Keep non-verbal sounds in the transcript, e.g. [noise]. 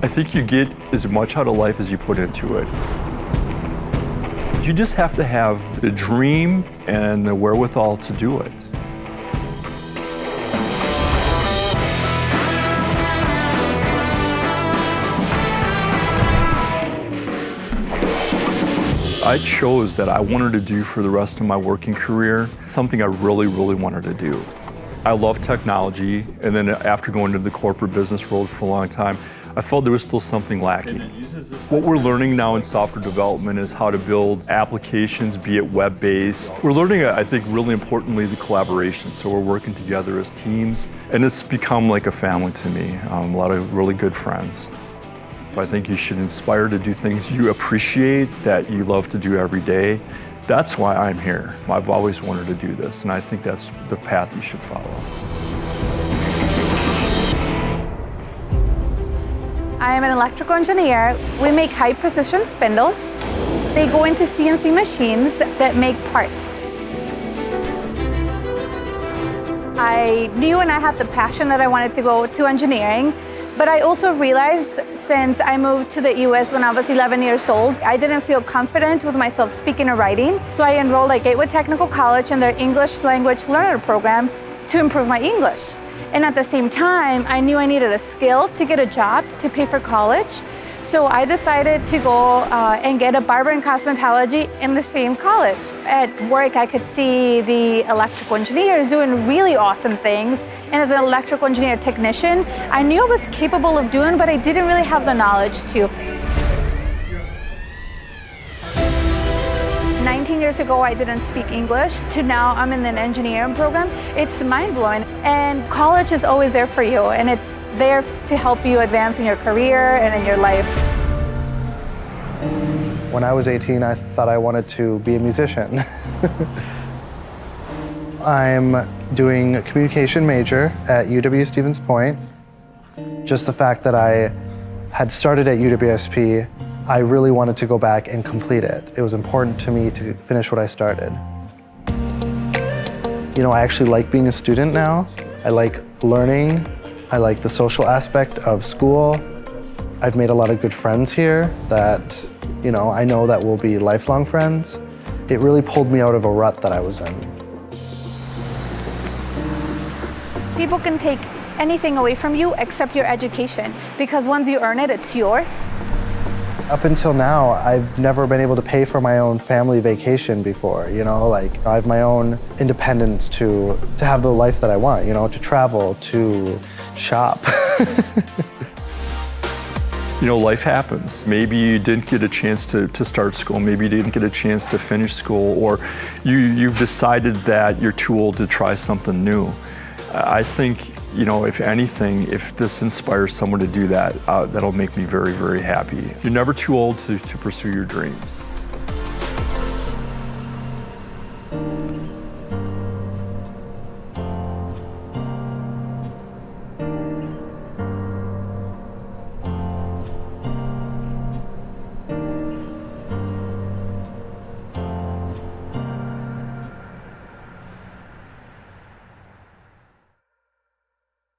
I think you get as much out of life as you put into it. You just have to have the dream and the wherewithal to do it. I chose that I wanted to do for the rest of my working career something I really, really wanted to do. I love technology, and then after going into the corporate business world for a long time, I felt there was still something lacking. What we're learning now in software development is how to build applications, be it web-based. We're learning, I think, really importantly, the collaboration. So we're working together as teams, and it's become like a family to me. Um, a lot of really good friends. I think you should inspire to do things you appreciate, that you love to do every day. That's why I'm here. I've always wanted to do this, and I think that's the path you should follow. I am an electrical engineer. We make high precision spindles. They go into CNC machines that make parts. I knew and I had the passion that I wanted to go to engineering, but I also realized since I moved to the US when I was 11 years old, I didn't feel confident with myself speaking or writing. So I enrolled at Gateway Technical College in their English language learner program to improve my English. And at the same time, I knew I needed a skill to get a job to pay for college. So I decided to go uh, and get a barber and cosmetology in the same college. At work, I could see the electrical engineers doing really awesome things. And as an electrical engineer technician, I knew I was capable of doing, but I didn't really have the knowledge to. 19 years ago, I didn't speak English. To now, I'm in an engineering program. It's mind-blowing. And college is always there for you, and it's there to help you advance in your career and in your life. When I was 18, I thought I wanted to be a musician. [laughs] I'm doing a communication major at UW Stevens Point. Just the fact that I had started at UWSP, I really wanted to go back and complete it. It was important to me to finish what I started. You know, I actually like being a student now. I like learning I like the social aspect of school. I've made a lot of good friends here that, you know, I know that will be lifelong friends. It really pulled me out of a rut that I was in. People can take anything away from you except your education because once you earn it, it's yours. Up until now, I've never been able to pay for my own family vacation before, you know, like I have my own independence to, to have the life that I want, you know, to travel, to shop. [laughs] you know, life happens. Maybe you didn't get a chance to, to start school, maybe you didn't get a chance to finish school, or you, you've decided that you're too old to try something new. I think, you know, if anything, if this inspires someone to do that, uh, that'll make me very, very happy. You're never too old to, to pursue your dreams.